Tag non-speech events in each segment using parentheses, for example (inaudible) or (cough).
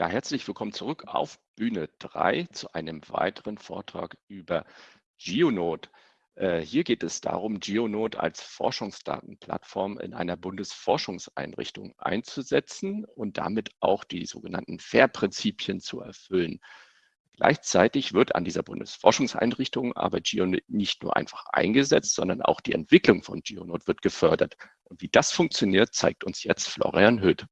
Ja, herzlich willkommen zurück auf Bühne 3 zu einem weiteren Vortrag über GeoNode. Äh, hier geht es darum, GeoNode als Forschungsdatenplattform in einer Bundesforschungseinrichtung einzusetzen und damit auch die sogenannten FAIR-Prinzipien zu erfüllen. Gleichzeitig wird an dieser Bundesforschungseinrichtung aber GeoNode nicht nur einfach eingesetzt, sondern auch die Entwicklung von GeoNode wird gefördert. Und wie das funktioniert, zeigt uns jetzt Florian Höth.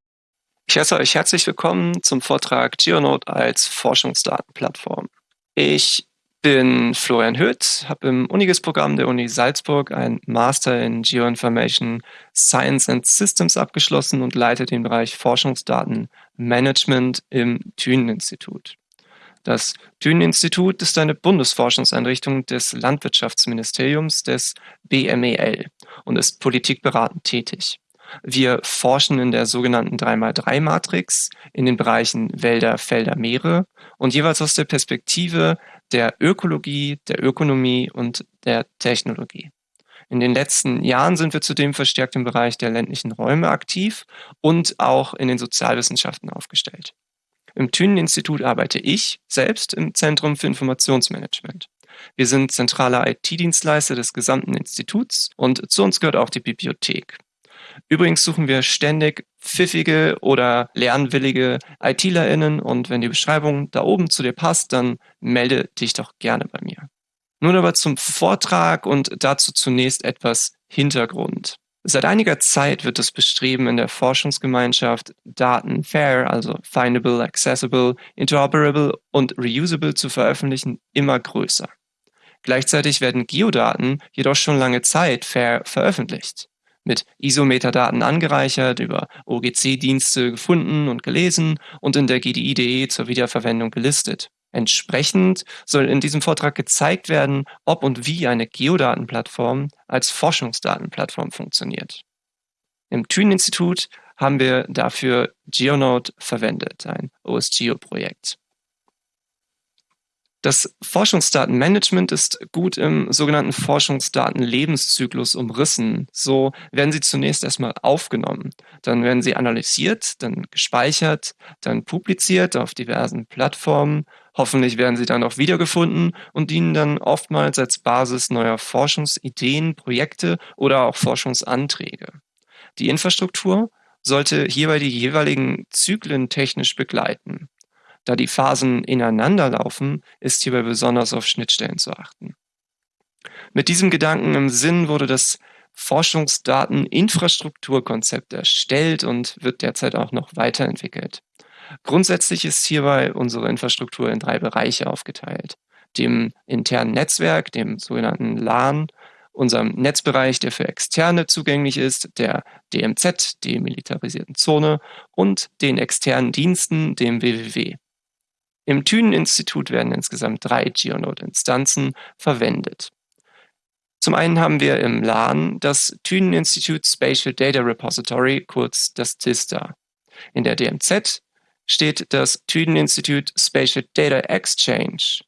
Ich heiße euch herzlich willkommen zum Vortrag GeoNode als Forschungsdatenplattform. Ich bin Florian Höth, habe im Unigis-Programm der Uni Salzburg ein Master in Geoinformation Science and Systems abgeschlossen und leite den Bereich Forschungsdatenmanagement im Thünen-Institut. Das Thünen-Institut ist eine Bundesforschungseinrichtung des Landwirtschaftsministeriums des BMEL und ist politikberatend tätig. Wir forschen in der sogenannten 3x3-Matrix in den Bereichen Wälder, Felder, Meere und jeweils aus der Perspektive der Ökologie, der Ökonomie und der Technologie. In den letzten Jahren sind wir zudem verstärkt im Bereich der ländlichen Räume aktiv und auch in den Sozialwissenschaften aufgestellt. Im Thünen-Institut arbeite ich selbst im Zentrum für Informationsmanagement. Wir sind zentraler IT-Dienstleister des gesamten Instituts und zu uns gehört auch die Bibliothek. Übrigens suchen wir ständig pfiffige oder lernwillige ITlerInnen und wenn die Beschreibung da oben zu dir passt, dann melde dich doch gerne bei mir. Nun aber zum Vortrag und dazu zunächst etwas Hintergrund. Seit einiger Zeit wird das Bestreben in der Forschungsgemeinschaft, Daten fair, also findable, accessible, interoperable und reusable zu veröffentlichen, immer größer. Gleichzeitig werden Geodaten jedoch schon lange Zeit fair veröffentlicht mit ISO-Metadaten angereichert, über OGC-Dienste gefunden und gelesen und in der GDI.de zur Wiederverwendung gelistet. Entsprechend soll in diesem Vortrag gezeigt werden, ob und wie eine Geodatenplattform als Forschungsdatenplattform funktioniert. Im Thünen-Institut haben wir dafür GeoNode verwendet, ein OSGeo-Projekt. Das Forschungsdatenmanagement ist gut im sogenannten Forschungsdatenlebenszyklus umrissen. So werden sie zunächst erstmal aufgenommen, dann werden sie analysiert, dann gespeichert, dann publiziert auf diversen Plattformen. Hoffentlich werden sie dann auch wiedergefunden und dienen dann oftmals als Basis neuer Forschungsideen, Projekte oder auch Forschungsanträge. Die Infrastruktur sollte hierbei die jeweiligen Zyklen technisch begleiten. Da die Phasen ineinander laufen, ist hierbei besonders auf Schnittstellen zu achten. Mit diesem Gedanken im Sinn wurde das Forschungsdateninfrastrukturkonzept erstellt und wird derzeit auch noch weiterentwickelt. Grundsätzlich ist hierbei unsere Infrastruktur in drei Bereiche aufgeteilt. Dem internen Netzwerk, dem sogenannten LAN, unserem Netzbereich, der für Externe zugänglich ist, der DMZ, demilitarisierten Zone und den externen Diensten, dem WWW. Im Thünen-Institut werden insgesamt drei GeoNode-Instanzen verwendet. Zum einen haben wir im LAN das Thünen Institute Spatial Data Repository, kurz das TISTA. In der DMZ steht das Thünen Institute Spatial Data Exchange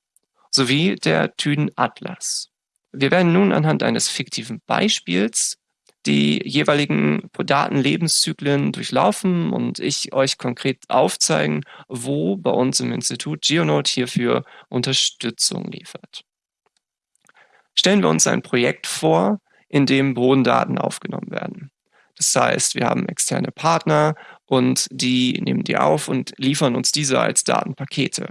sowie der Thünen Atlas. Wir werden nun anhand eines fiktiven Beispiels die jeweiligen Datenlebenszyklen durchlaufen und ich euch konkret aufzeigen, wo bei uns im Institut GeoNode hierfür Unterstützung liefert. Stellen wir uns ein Projekt vor, in dem Bodendaten aufgenommen werden. Das heißt, wir haben externe Partner und die nehmen die auf und liefern uns diese als Datenpakete.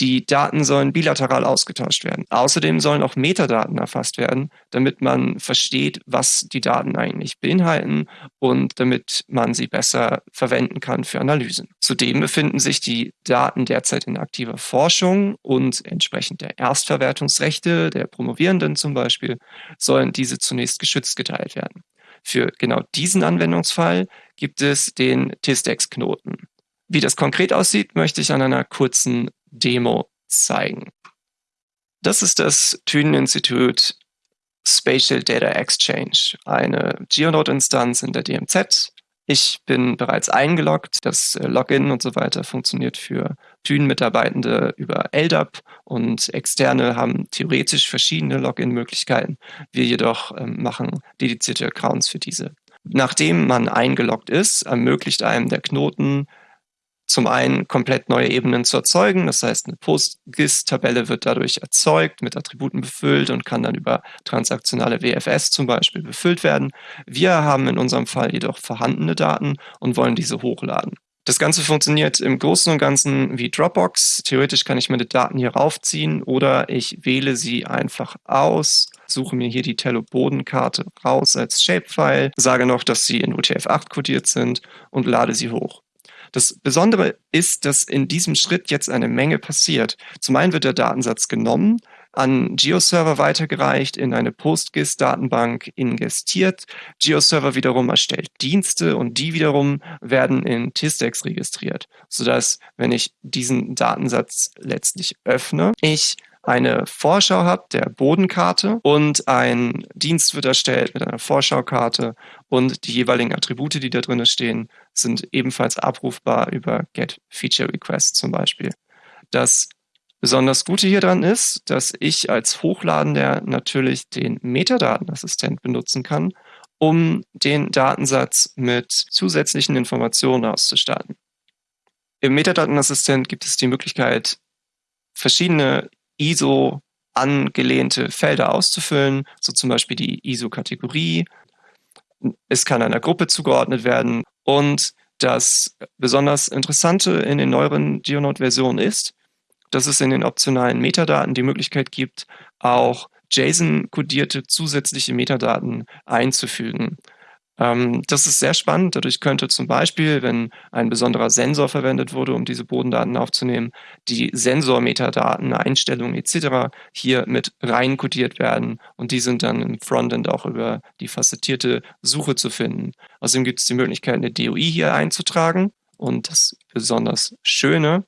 Die Daten sollen bilateral ausgetauscht werden. Außerdem sollen auch Metadaten erfasst werden, damit man versteht, was die Daten eigentlich beinhalten und damit man sie besser verwenden kann für Analysen. Zudem befinden sich die Daten derzeit in aktiver Forschung und entsprechend der Erstverwertungsrechte der Promovierenden zum Beispiel sollen diese zunächst geschützt geteilt werden. Für genau diesen Anwendungsfall gibt es den TISDEX-Knoten. Wie das konkret aussieht, möchte ich an einer kurzen Demo zeigen. Das ist das Thünen-Institut Spatial Data Exchange, eine GeoNode-Instanz in der DMZ. Ich bin bereits eingeloggt. Das äh, Login und so weiter funktioniert für Thünen-Mitarbeitende über LDAP und Externe haben theoretisch verschiedene Login-Möglichkeiten. Wir jedoch ähm, machen dedizierte Accounts für diese. Nachdem man eingeloggt ist, ermöglicht einem der Knoten zum einen komplett neue Ebenen zu erzeugen. Das heißt, eine PostGIS-Tabelle wird dadurch erzeugt, mit Attributen befüllt und kann dann über transaktionale WFS zum Beispiel befüllt werden. Wir haben in unserem Fall jedoch vorhandene Daten und wollen diese hochladen. Das Ganze funktioniert im Großen und Ganzen wie Dropbox. Theoretisch kann ich meine Daten hier raufziehen oder ich wähle sie einfach aus, suche mir hier die Tello-Bodenkarte raus als Shapefile, sage noch, dass sie in UTF-8 kodiert sind und lade sie hoch. Das Besondere ist, dass in diesem Schritt jetzt eine Menge passiert. Zum einen wird der Datensatz genommen, an GeoServer weitergereicht, in eine PostGIS-Datenbank ingestiert. GeoServer wiederum erstellt Dienste und die wiederum werden in TISDEX registriert, sodass, wenn ich diesen Datensatz letztlich öffne, ich eine Vorschau habe der Bodenkarte und ein Dienst wird erstellt mit einer Vorschaukarte und die jeweiligen Attribute, die da drin stehen, sind ebenfalls abrufbar über Get Feature Request zum Beispiel. Das besonders Gute hier dran ist, dass ich als Hochladender natürlich den Metadatenassistent benutzen kann, um den Datensatz mit zusätzlichen Informationen auszustatten. Im Metadatenassistent gibt es die Möglichkeit, verschiedene ISO angelehnte Felder auszufüllen, so zum Beispiel die ISO-Kategorie. Es kann einer Gruppe zugeordnet werden und das besonders Interessante in den neueren GeoNote-Versionen ist, dass es in den optionalen Metadaten die Möglichkeit gibt, auch JSON-kodierte zusätzliche Metadaten einzufügen. Ähm, das ist sehr spannend. Dadurch könnte zum Beispiel, wenn ein besonderer Sensor verwendet wurde, um diese Bodendaten aufzunehmen, die Sensormetadaten, Einstellungen etc. hier mit rein kodiert werden und die sind dann im Frontend auch über die facettierte Suche zu finden. Außerdem gibt es die Möglichkeit, eine DOI hier einzutragen und das besonders Schöne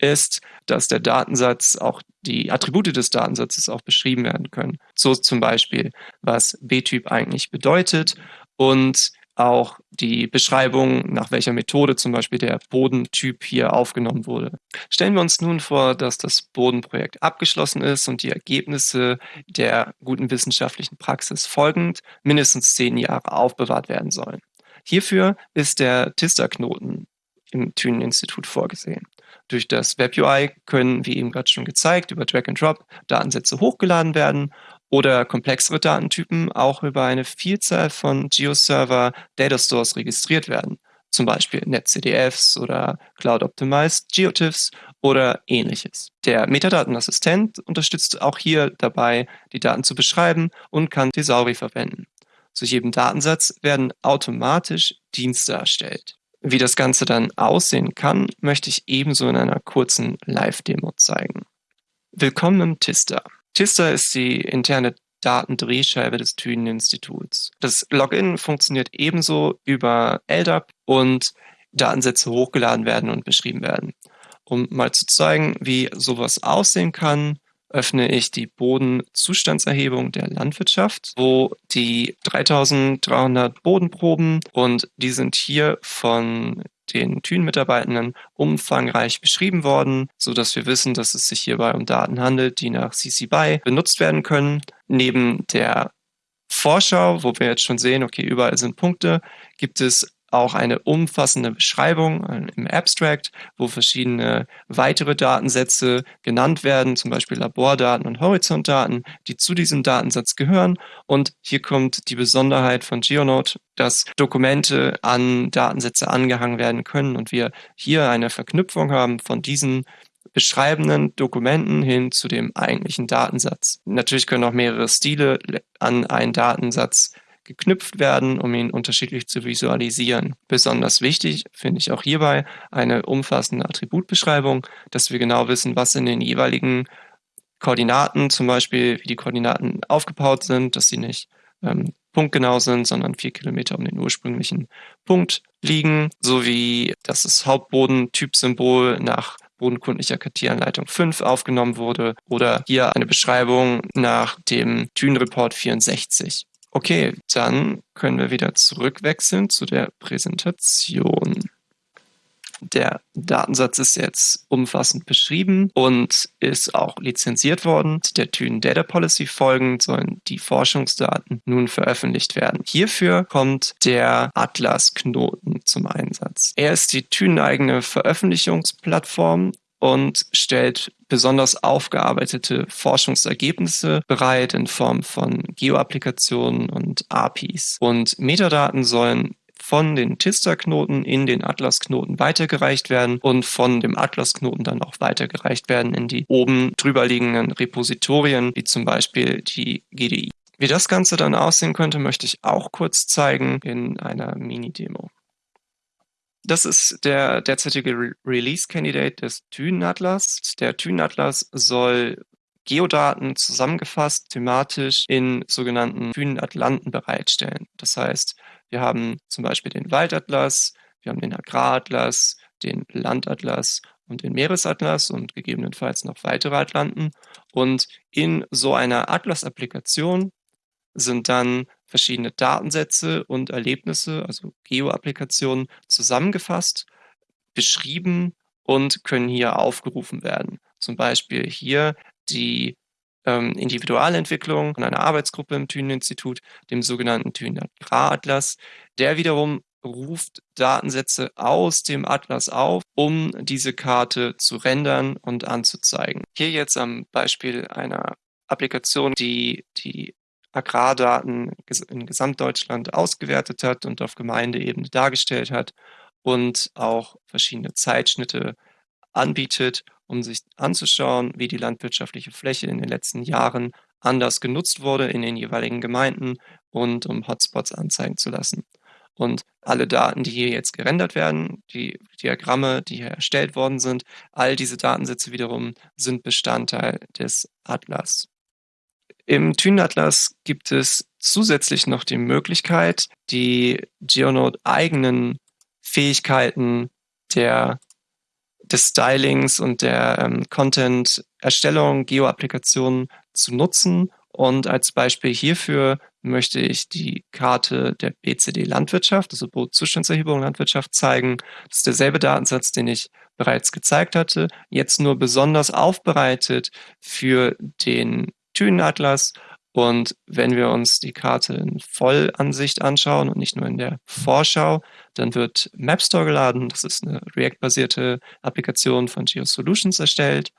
ist, dass der Datensatz auch die Attribute des Datensatzes auch beschrieben werden können. So zum Beispiel, was B-Typ eigentlich bedeutet und auch die Beschreibung, nach welcher Methode zum Beispiel der Bodentyp hier aufgenommen wurde. Stellen wir uns nun vor, dass das Bodenprojekt abgeschlossen ist und die Ergebnisse der guten wissenschaftlichen Praxis folgend mindestens zehn Jahre aufbewahrt werden sollen. Hierfür ist der TISTA-Knoten im Thünen-Institut vorgesehen. Durch das WebUI können, wie eben gerade schon gezeigt, über Drag and Drop Datensätze hochgeladen werden oder komplexere Datentypen auch über eine Vielzahl von GeoServer Data Stores registriert werden, zum Beispiel NetCDFs oder Cloud Optimized GeoTIFFs oder ähnliches. Der Metadatenassistent unterstützt auch hier dabei, die Daten zu beschreiben und kann Thesauri verwenden. Zu jedem Datensatz werden automatisch Dienste erstellt. Wie das Ganze dann aussehen kann, möchte ich ebenso in einer kurzen Live-Demo zeigen. Willkommen im Tista. Tista ist die interne Datendrehscheibe des Thünen-Instituts. Das Login funktioniert ebenso über LDAP und Datensätze hochgeladen werden und beschrieben werden. Um mal zu zeigen, wie sowas aussehen kann, öffne ich die Bodenzustandserhebung der Landwirtschaft, wo die 3300 Bodenproben und die sind hier von den Thün-Mitarbeitenden umfangreich beschrieben worden, so dass wir wissen, dass es sich hierbei um Daten handelt, die nach CC BY benutzt werden können. Neben der Vorschau, wo wir jetzt schon sehen, okay, überall sind Punkte, gibt es auch eine umfassende Beschreibung äh, im Abstract, wo verschiedene weitere Datensätze genannt werden, zum Beispiel Labordaten und Horizontdaten, die zu diesem Datensatz gehören. Und hier kommt die Besonderheit von GeoNote, dass Dokumente an Datensätze angehangen werden können und wir hier eine Verknüpfung haben von diesen beschreibenden Dokumenten hin zu dem eigentlichen Datensatz. Natürlich können auch mehrere Stile an einen Datensatz geknüpft werden, um ihn unterschiedlich zu visualisieren. Besonders wichtig finde ich auch hierbei eine umfassende Attributbeschreibung, dass wir genau wissen, was in den jeweiligen Koordinaten, zum Beispiel wie die Koordinaten aufgebaut sind, dass sie nicht ähm, punktgenau sind, sondern vier Kilometer um den ursprünglichen Punkt liegen, sowie dass das Hauptbodentypsymbol nach bodenkundlicher Kartieranleitung 5 aufgenommen wurde oder hier eine Beschreibung nach dem Thün-Report 64. Okay, dann können wir wieder zurückwechseln zu der Präsentation. Der Datensatz ist jetzt umfassend beschrieben und ist auch lizenziert worden. Der Thyn Data Policy folgend sollen die Forschungsdaten nun veröffentlicht werden. Hierfür kommt der Atlas-Knoten zum Einsatz. Er ist die Thyn-eigene Veröffentlichungsplattform und stellt besonders aufgearbeitete Forschungsergebnisse bereit in Form von Geoapplikationen und APIs. Und Metadaten sollen von den Tista-Knoten in den Atlas-Knoten weitergereicht werden und von dem Atlas-Knoten dann auch weitergereicht werden in die oben drüber liegenden Repositorien, wie zum Beispiel die GDI. Wie das Ganze dann aussehen könnte, möchte ich auch kurz zeigen in einer Mini-Demo. Das ist der derzeitige Re Release-Candidate des Thyn-Atlas. Der Thyn-Atlas soll Geodaten zusammengefasst thematisch in sogenannten Thyn-Atlanten bereitstellen. Das heißt, wir haben zum Beispiel den Waldatlas, wir haben den Agraratlas, den Landatlas und den Meeresatlas und gegebenenfalls noch weitere Atlanten. Und in so einer Atlas-Applikation sind dann verschiedene Datensätze und Erlebnisse, also Geo-Applikationen, zusammengefasst, beschrieben und können hier aufgerufen werden. Zum Beispiel hier die ähm, Individualentwicklung von einer Arbeitsgruppe im Thünen-Institut, dem sogenannten Thünen Agrar-Atlas. Der wiederum ruft Datensätze aus dem Atlas auf, um diese Karte zu rendern und anzuzeigen. Hier jetzt am Beispiel einer Applikation, die die Agrardaten in Gesamtdeutschland ausgewertet hat und auf Gemeindeebene dargestellt hat und auch verschiedene Zeitschnitte anbietet, um sich anzuschauen, wie die landwirtschaftliche Fläche in den letzten Jahren anders genutzt wurde in den jeweiligen Gemeinden und um Hotspots anzeigen zu lassen. Und alle Daten, die hier jetzt gerendert werden, die Diagramme, die hier erstellt worden sind, all diese Datensätze wiederum sind Bestandteil des Atlas. Im Thyn-Atlas gibt es zusätzlich noch die Möglichkeit, die Geonode eigenen Fähigkeiten der, des Stylings und der ähm, Content-Erstellung, Geo-Applikationen zu nutzen. Und als Beispiel hierfür möchte ich die Karte der BCD Landwirtschaft, also Bootzustandserhebung Landwirtschaft zeigen. Das ist derselbe Datensatz, den ich bereits gezeigt hatte, jetzt nur besonders aufbereitet für den Thünenatlas. Und wenn wir uns die Karte in Vollansicht anschauen und nicht nur in der Vorschau, dann wird MapStore geladen. Das ist eine React-basierte Applikation von GeoSolutions erstellt.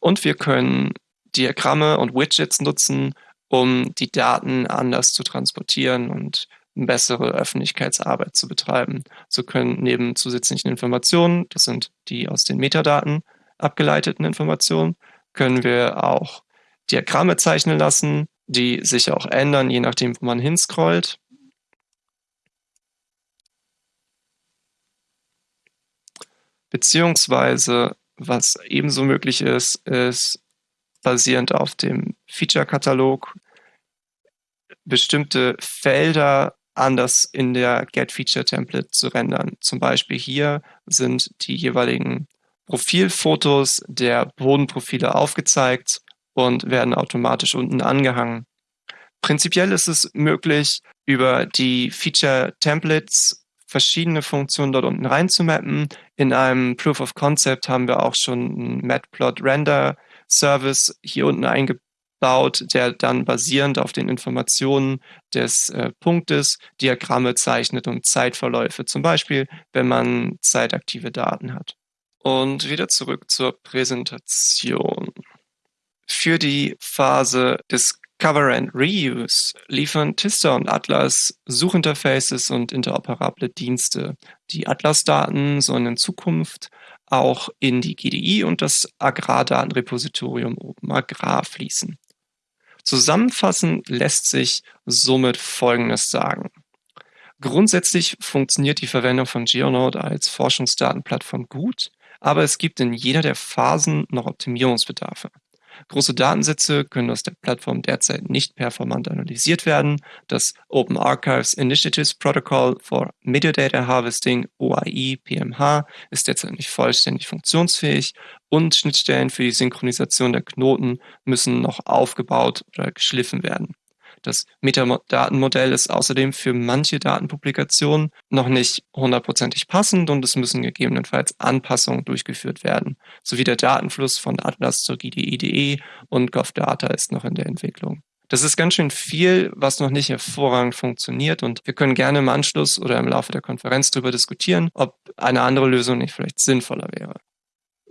Und wir können Diagramme und Widgets nutzen, um die Daten anders zu transportieren und bessere Öffentlichkeitsarbeit zu betreiben. So können neben zusätzlichen Informationen, das sind die aus den Metadaten abgeleiteten Informationen, können wir auch Diagramme zeichnen lassen, die sich auch ändern, je nachdem, wo man hinscrollt. Beziehungsweise, was ebenso möglich ist, ist basierend auf dem Feature-Katalog bestimmte Felder anders in der Get-Feature-Template zu rendern. Zum Beispiel hier sind die jeweiligen Profilfotos der Bodenprofile aufgezeigt und werden automatisch unten angehangen. Prinzipiell ist es möglich, über die Feature Templates verschiedene Funktionen dort unten reinzumappen. In einem Proof of Concept haben wir auch schon einen Matplot Render Service hier unten eingebaut, der dann basierend auf den Informationen des äh, Punktes Diagramme zeichnet und Zeitverläufe, zum Beispiel, wenn man zeitaktive Daten hat. Und wieder zurück zur Präsentation. Für die Phase des Cover and Reuse liefern Tista und Atlas Suchinterfaces und interoperable Dienste. Die Atlas-Daten sollen in Zukunft auch in die GDI und das Agrardatenrepositorium OpenAgrar fließen. Zusammenfassend lässt sich somit Folgendes sagen. Grundsätzlich funktioniert die Verwendung von GeoNode als Forschungsdatenplattform gut, aber es gibt in jeder der Phasen noch Optimierungsbedarfe. Große Datensätze können aus der Plattform derzeit nicht performant analysiert werden. Das Open Archives Initiatives Protocol for Metadata Harvesting, OAI, PMH, ist derzeit nicht vollständig funktionsfähig und Schnittstellen für die Synchronisation der Knoten müssen noch aufgebaut oder geschliffen werden. Das Metadatenmodell ist außerdem für manche Datenpublikationen noch nicht hundertprozentig passend und es müssen gegebenenfalls Anpassungen durchgeführt werden, sowie der Datenfluss von Atlas zur GDI.de und GovData ist noch in der Entwicklung. Das ist ganz schön viel, was noch nicht hervorragend funktioniert und wir können gerne im Anschluss oder im Laufe der Konferenz darüber diskutieren, ob eine andere Lösung nicht vielleicht sinnvoller wäre.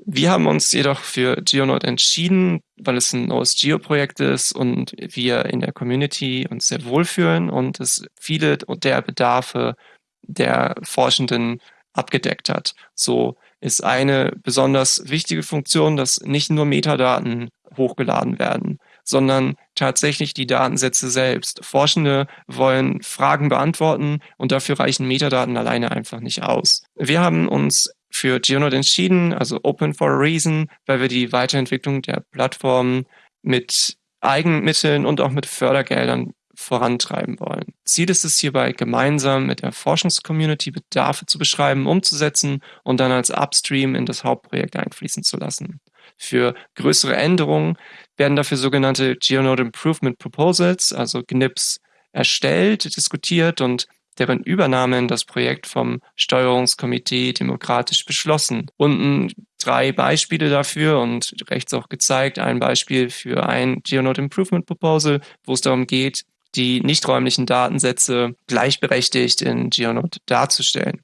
Wir haben uns jedoch für GeoNode entschieden, weil es ein OSGeo-Projekt ist und wir in der Community uns sehr wohlfühlen und es viele der Bedarfe der Forschenden abgedeckt hat. So ist eine besonders wichtige Funktion, dass nicht nur Metadaten hochgeladen werden, sondern tatsächlich die Datensätze selbst. Forschende wollen Fragen beantworten und dafür reichen Metadaten alleine einfach nicht aus. Wir haben uns für GeoNode entschieden, also Open for a Reason, weil wir die Weiterentwicklung der Plattform mit Eigenmitteln und auch mit Fördergeldern vorantreiben wollen. Ziel ist es hierbei, gemeinsam mit der Forschungscommunity Bedarfe zu beschreiben, umzusetzen und dann als Upstream in das Hauptprojekt einfließen zu lassen. Für größere Änderungen werden dafür sogenannte GeoNode Improvement Proposals, also GNIPs, erstellt, diskutiert und deren Übernahme das Projekt vom Steuerungskomitee demokratisch beschlossen. Unten drei Beispiele dafür und rechts auch gezeigt ein Beispiel für ein GeoNode Improvement Proposal, wo es darum geht, die nichträumlichen Datensätze gleichberechtigt in GeoNode darzustellen.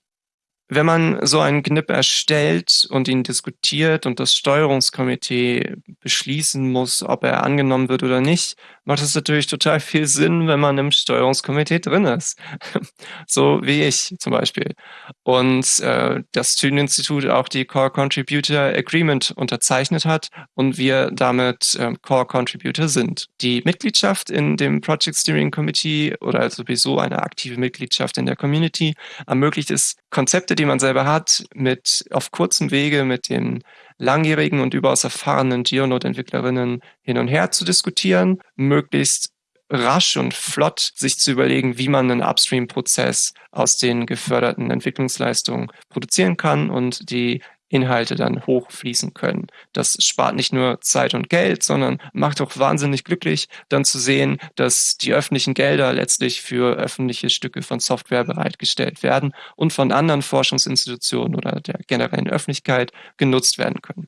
Wenn man so einen GNIP erstellt und ihn diskutiert und das Steuerungskomitee beschließen muss, ob er angenommen wird oder nicht, macht es natürlich total viel Sinn, wenn man im Steuerungskomitee drin ist. (laughs) so wie ich zum Beispiel. Und äh, das Thünen-Institut auch die Core Contributor Agreement unterzeichnet hat und wir damit äh, Core Contributor sind. Die Mitgliedschaft in dem Project Steering Committee oder sowieso eine aktive Mitgliedschaft in der Community ermöglicht es, Konzepte, die man selber hat, mit auf kurzem Wege mit den langjährigen und überaus erfahrenen Geonode-Entwicklerinnen hin und her zu diskutieren, möglichst rasch und flott sich zu überlegen, wie man einen Upstream-Prozess aus den geförderten Entwicklungsleistungen produzieren kann und die Inhalte dann hochfließen können. Das spart nicht nur Zeit und Geld, sondern macht auch wahnsinnig glücklich, dann zu sehen, dass die öffentlichen Gelder letztlich für öffentliche Stücke von Software bereitgestellt werden und von anderen Forschungsinstitutionen oder der generellen Öffentlichkeit genutzt werden können.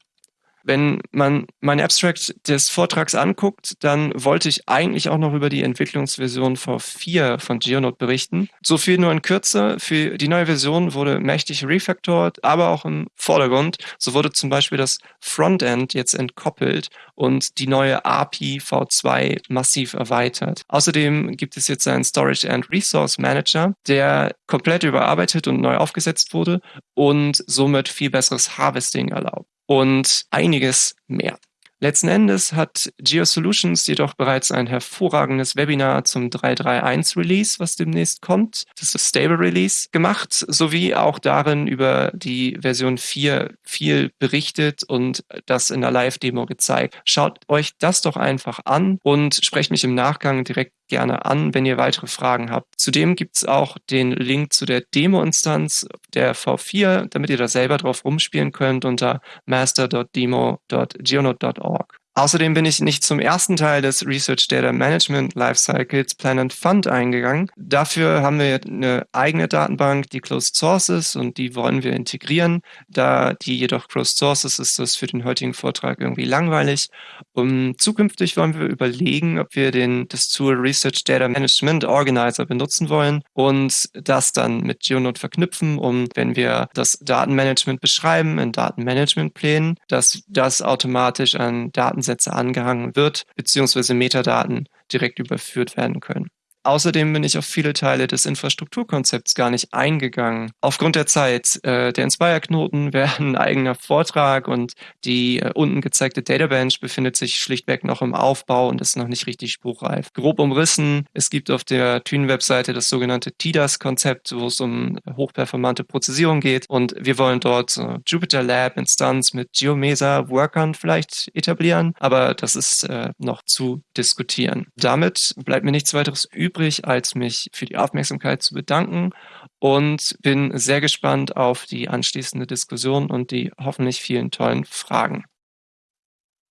Wenn man mein Abstract des Vortrags anguckt, dann wollte ich eigentlich auch noch über die Entwicklungsversion V4 von Geonode berichten. So viel nur in Kürze. Für die neue Version wurde mächtig refactored, aber auch im Vordergrund. So wurde zum Beispiel das Frontend jetzt entkoppelt und die neue API V2 massiv erweitert. Außerdem gibt es jetzt einen Storage and Resource Manager, der komplett überarbeitet und neu aufgesetzt wurde und somit viel besseres Harvesting erlaubt und einiges mehr. Letzten Endes hat GeoSolutions jedoch bereits ein hervorragendes Webinar zum 3.3.1 Release, was demnächst kommt, das ist Stable Release, gemacht, sowie auch darin über die Version 4 viel berichtet und das in der Live-Demo gezeigt. Schaut euch das doch einfach an und sprecht mich im Nachgang direkt gerne an, wenn ihr weitere Fragen habt. Zudem gibt es auch den Link zu der Demo-Instanz der V4, damit ihr da selber drauf rumspielen könnt unter master.demo.geonode.org. Außerdem bin ich nicht zum ersten Teil des Research Data Management Lifecycles Plan and Fund eingegangen. Dafür haben wir eine eigene Datenbank, die Closed Sources, und die wollen wir integrieren. Da die jedoch Closed Sources ist das für den heutigen Vortrag irgendwie langweilig. Um, zukünftig wollen wir überlegen, ob wir den, das Tool Research Data Management Organizer benutzen wollen und das dann mit GeoNode verknüpfen, um, wenn wir das Datenmanagement beschreiben in Datenmanagementplänen, dass das automatisch an Daten Datensätze angehangen wird, beziehungsweise Metadaten direkt überführt werden können. Außerdem bin ich auf viele Teile des Infrastrukturkonzepts gar nicht eingegangen. Aufgrund der Zeit, äh, der Inspire-Knoten (laughs) wäre ein eigener Vortrag und die äh, unten gezeigte Databench befindet sich schlichtweg noch im Aufbau und ist noch nicht richtig spruchreif. Grob umrissen, es gibt auf der Thünen-Webseite das sogenannte TIDAS-Konzept, wo es um hochperformante Prozessierung geht und wir wollen dort äh, Jupyter Lab Instanz mit GeoMesa Workern vielleicht etablieren, aber das ist äh, noch zu diskutieren. Damit bleibt mir nichts weiteres übrig übrig, als mich für die Aufmerksamkeit zu bedanken und bin sehr gespannt auf die anschließende Diskussion und die hoffentlich vielen tollen Fragen.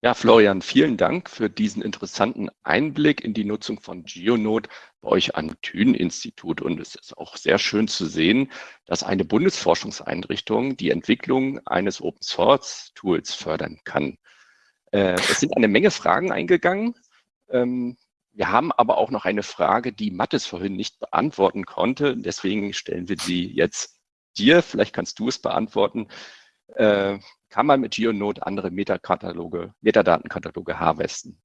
Ja, Florian, vielen Dank für diesen interessanten Einblick in die Nutzung von GeoNode bei euch am Thünen-Institut. Und es ist auch sehr schön zu sehen, dass eine Bundesforschungseinrichtung die Entwicklung eines Open-Source-Tools fördern kann. Äh, es sind eine Menge Fragen eingegangen. Ähm, wir haben aber auch noch eine Frage, die Mattes vorhin nicht beantworten konnte. Deswegen stellen wir sie jetzt dir. Vielleicht kannst du es beantworten. Äh, kann man mit GeoNode andere Metakataloge, Metadatenkataloge harvesten?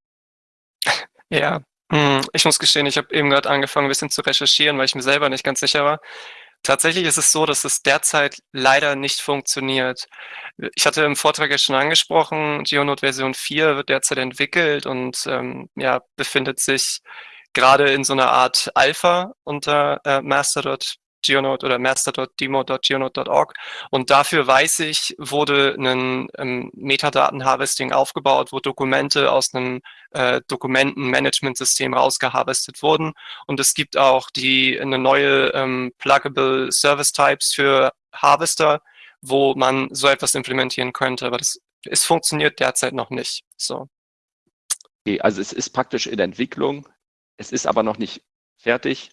Ja, hm, ich muss gestehen, ich habe eben gerade angefangen, ein bisschen zu recherchieren, weil ich mir selber nicht ganz sicher war. Tatsächlich ist es so, dass es derzeit leider nicht funktioniert. Ich hatte im Vortrag ja schon angesprochen, GeoNode Version 4 wird derzeit entwickelt und ähm, ja, befindet sich gerade in so einer Art Alpha unter äh, master.com Geonode oder master.demo.geonode.org. Und dafür weiß ich, wurde ein ähm, Metadaten-Harvesting aufgebaut, wo Dokumente aus einem äh, Dokumentenmanagementsystem rausgeharvestet wurden. Und es gibt auch die eine neue ähm, Pluggable Service Types für Harvester, wo man so etwas implementieren könnte. Aber das es funktioniert derzeit noch nicht. So. Okay, also es ist praktisch in Entwicklung, es ist aber noch nicht fertig.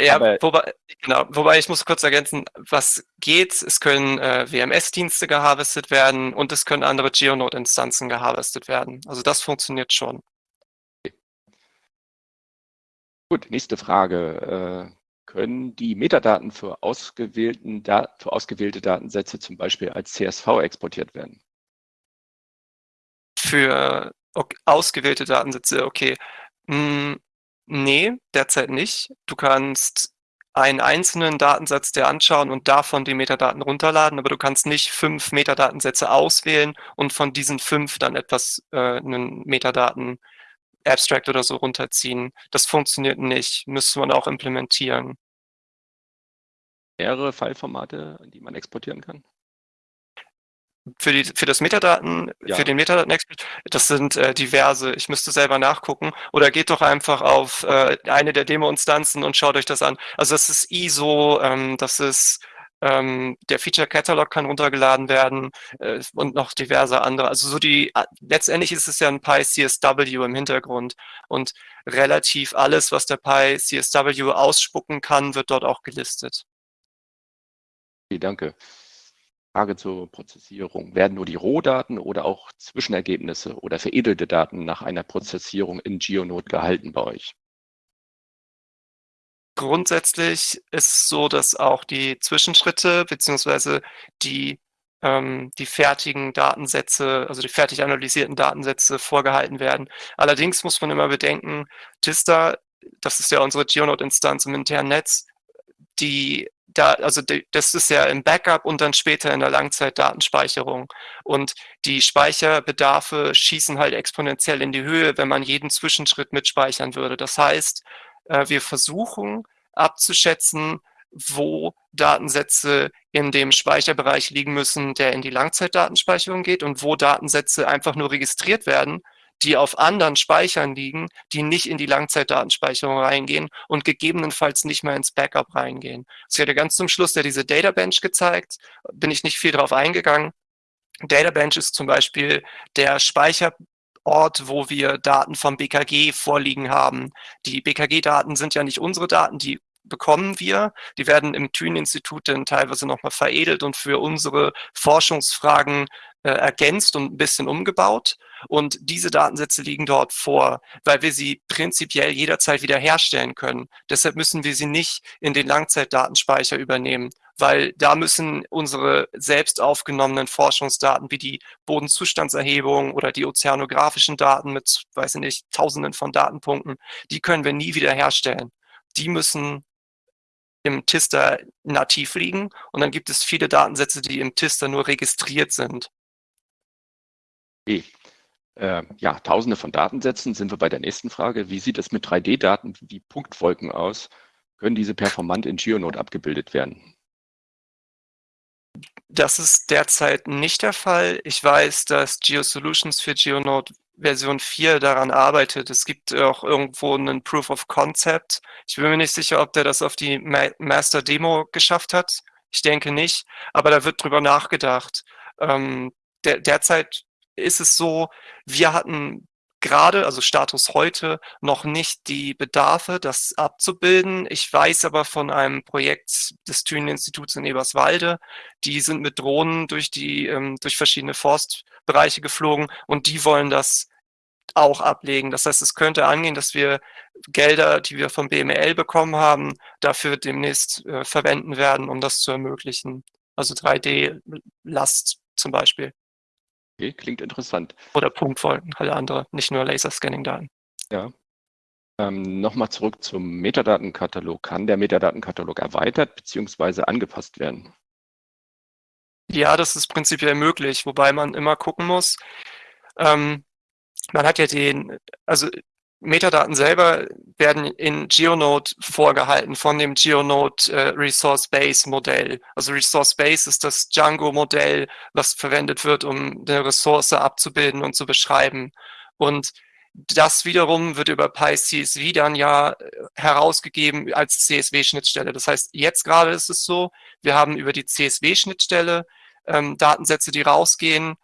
Ja, wobei, genau, wobei ich muss kurz ergänzen, was geht, es können äh, WMS-Dienste geharvestet werden und es können andere Geonode-Instanzen geharvestet werden. Also das funktioniert schon. Gut, nächste Frage. Äh, können die Metadaten für, ausgewählten Dat für ausgewählte Datensätze zum Beispiel als CSV exportiert werden? Für okay, ausgewählte Datensätze, okay. Hm, Nee, derzeit nicht. Du kannst einen einzelnen Datensatz dir anschauen und davon die Metadaten runterladen, aber du kannst nicht fünf Metadatensätze auswählen und von diesen fünf dann etwas, äh, einen Metadaten Abstract oder so runterziehen. Das funktioniert nicht, müsste man auch implementieren. Mehrere Fileformate, die man exportieren kann? Für, die, für das Metadaten, ja. für den Metadaten-Export, das sind äh, diverse. Ich müsste selber nachgucken. Oder geht doch einfach auf äh, eine der Demo-Instanzen und schaut euch das an. Also das ist ISO, ähm, das ist ähm, der Feature Catalog kann runtergeladen werden äh, und noch diverse andere. Also so die, letztendlich ist es ja ein Pi CSW im Hintergrund und relativ alles, was der Pi CSW ausspucken kann, wird dort auch gelistet. Okay, danke. Frage zur Prozessierung. Werden nur die Rohdaten oder auch Zwischenergebnisse oder veredelte Daten nach einer Prozessierung in GeoNode gehalten bei euch? Grundsätzlich ist es so, dass auch die Zwischenschritte beziehungsweise die, ähm, die fertigen Datensätze, also die fertig analysierten Datensätze vorgehalten werden. Allerdings muss man immer bedenken, Tista, das ist ja unsere GeoNode-Instanz im internen Netz, die da, also die, das ist ja im Backup und dann später in der Langzeitdatenspeicherung. Und die Speicherbedarfe schießen halt exponentiell in die Höhe, wenn man jeden Zwischenschritt mitspeichern würde. Das heißt, äh, wir versuchen abzuschätzen, wo Datensätze in dem Speicherbereich liegen müssen, der in die Langzeitdatenspeicherung geht und wo Datensätze einfach nur registriert werden die auf anderen Speichern liegen, die nicht in die Langzeitdatenspeicherung reingehen und gegebenenfalls nicht mehr ins Backup reingehen. Wird ja ganz zum Schluss ja diese Data Bench gezeigt, bin ich nicht viel drauf eingegangen. Data Bench ist zum Beispiel der Speicherort, wo wir Daten vom BKG vorliegen haben. Die BKG-Daten sind ja nicht unsere Daten, die bekommen wir. Die werden im Thünen-Institut dann teilweise nochmal veredelt und für unsere Forschungsfragen äh, ergänzt und ein bisschen umgebaut. Und diese Datensätze liegen dort vor, weil wir sie prinzipiell jederzeit wieder herstellen können. Deshalb müssen wir sie nicht in den Langzeitdatenspeicher übernehmen, weil da müssen unsere selbst aufgenommenen Forschungsdaten wie die Bodenzustandserhebung oder die ozeanografischen Daten mit, weiß ich nicht, tausenden von Datenpunkten, die können wir nie wieder herstellen. Die müssen im Tister nativ liegen und dann gibt es viele Datensätze, die im Tister nur registriert sind. Okay. Äh, ja, tausende von Datensätzen sind wir bei der nächsten Frage. Wie sieht es mit 3D-Daten wie Punktwolken aus? Können diese performant in GeoNode abgebildet werden? Das ist derzeit nicht der Fall. Ich weiß, dass GeoSolutions für GeoNode Version 4 daran arbeitet. Es gibt auch irgendwo einen Proof of Concept. Ich bin mir nicht sicher, ob der das auf die Master Demo geschafft hat. Ich denke nicht, aber da wird drüber nachgedacht. Ähm, der, derzeit ist es so, wir hatten gerade, also Status heute, noch nicht die Bedarfe, das abzubilden. Ich weiß aber von einem Projekt des Thünen-Instituts in Eberswalde, die sind mit Drohnen durch die, ähm, durch verschiedene Forstbereiche geflogen und die wollen das auch ablegen. Das heißt, es könnte angehen, dass wir Gelder, die wir vom BML bekommen haben, dafür demnächst äh, verwenden werden, um das zu ermöglichen. Also 3D-Last zum Beispiel. Okay, klingt interessant. Oder Punktfolgen, alle andere, nicht nur Laserscanning-Daten. Ja. Ähm, Nochmal zurück zum Metadatenkatalog. Kann der Metadatenkatalog erweitert bzw. angepasst werden? Ja, das ist prinzipiell möglich, wobei man immer gucken muss. Ähm, man hat ja den, also Metadaten selber werden in GeoNode vorgehalten von dem GeoNode äh, Resource Base Modell. Also Resource Base ist das Django Modell, was verwendet wird, um eine Ressource abzubilden und zu beschreiben. Und das wiederum wird über PyCSV dann ja äh, herausgegeben als CSV-Schnittstelle. Das heißt, jetzt gerade ist es so, wir haben über die CSV-Schnittstelle ähm, Datensätze, die rausgehen,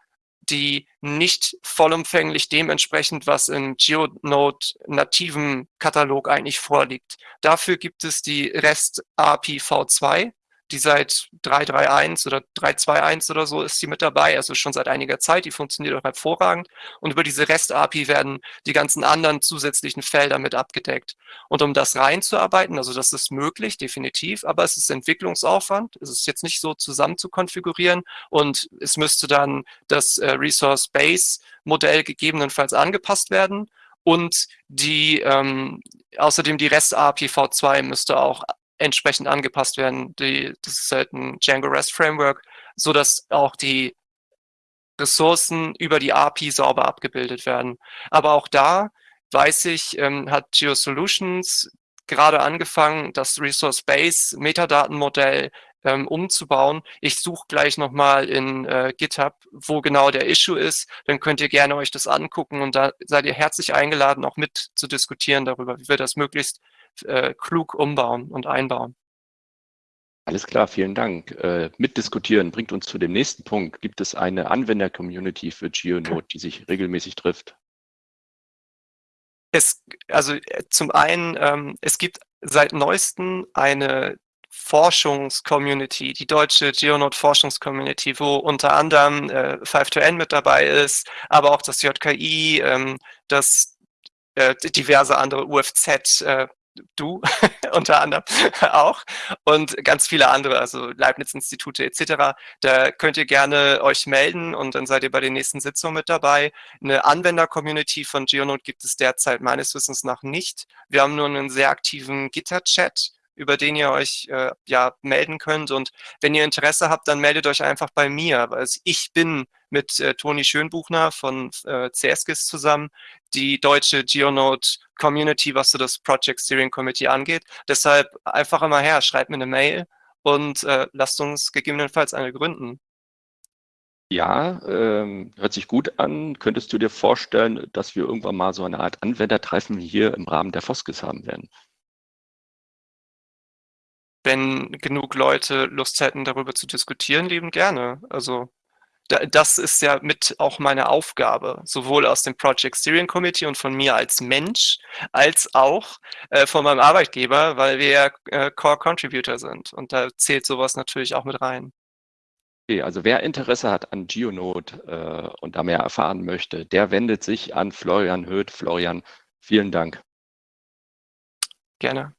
die nicht vollumfänglich dementsprechend, was im GeoNode nativen Katalog eigentlich vorliegt. Dafür gibt es die REST API V2 die seit 3.3.1 oder 3.2.1 oder so ist sie mit dabei, also schon seit einiger Zeit, die funktioniert auch hervorragend. Und über diese REST-API werden die ganzen anderen zusätzlichen Felder mit abgedeckt. Und um das reinzuarbeiten, also das ist möglich, definitiv, aber es ist Entwicklungsaufwand, es ist jetzt nicht so zusammen zu konfigurieren und es müsste dann das äh, Resource-Base-Modell gegebenenfalls angepasst werden. Und die ähm, außerdem die REST-API V2 müsste auch entsprechend angepasst werden. Die, das ist halt ein Django REST Framework, so dass auch die Ressourcen über die API sauber abgebildet werden. Aber auch da weiß ich, ähm, hat GeoSolutions gerade angefangen, das Resource Base Metadatenmodell ähm, umzubauen. Ich suche gleich nochmal in äh, GitHub, wo genau der Issue ist. Dann könnt ihr gerne euch das angucken und da seid ihr herzlich eingeladen, auch mit zu diskutieren darüber, wie wir das möglichst äh, klug umbauen und einbauen. Alles klar, vielen Dank. Äh, mitdiskutieren bringt uns zu dem nächsten Punkt. Gibt es eine Anwender-Community für GeoNode, die sich regelmäßig trifft? Es, also äh, zum einen, ähm, es gibt seit neuestem eine Forschungscommunity, die deutsche GeoNode-Forschungscommunity, wo unter anderem äh, 5 mit dabei ist, aber auch das JKI, ähm, das äh, diverse andere UFZ, äh, du (laughs) unter anderem auch und ganz viele andere, also Leibniz-Institute etc. Da könnt ihr gerne euch melden und dann seid ihr bei den nächsten Sitzungen mit dabei. Eine Anwender-Community von GeoNode gibt es derzeit meines Wissens nach nicht. Wir haben nur einen sehr aktiven Gitter-Chat, über den ihr euch äh, ja melden könnt. Und wenn ihr Interesse habt, dann meldet euch einfach bei mir. Also ich bin mit äh, Toni Schönbuchner von äh, CSGIS zusammen die deutsche GeoNode Community, was so das Project Steering Committee angeht. Deshalb einfach immer her, schreibt mir eine Mail und äh, lasst uns gegebenenfalls eine gründen. Ja, ähm, hört sich gut an. Könntest du dir vorstellen, dass wir irgendwann mal so eine Art Anwendertreffen hier im Rahmen der Foskis haben werden? Wenn genug Leute Lust hätten, darüber zu diskutieren, lieben gerne. Also das ist ja mit auch meine Aufgabe, sowohl aus dem Project Steering Committee und von mir als Mensch, als auch äh, von meinem Arbeitgeber, weil wir ja äh, Core Contributor sind. Und da zählt sowas natürlich auch mit rein. Okay, also wer Interesse hat an GeoNode äh, und da mehr erfahren möchte, der wendet sich an Florian Höth. Florian, vielen Dank. Gerne.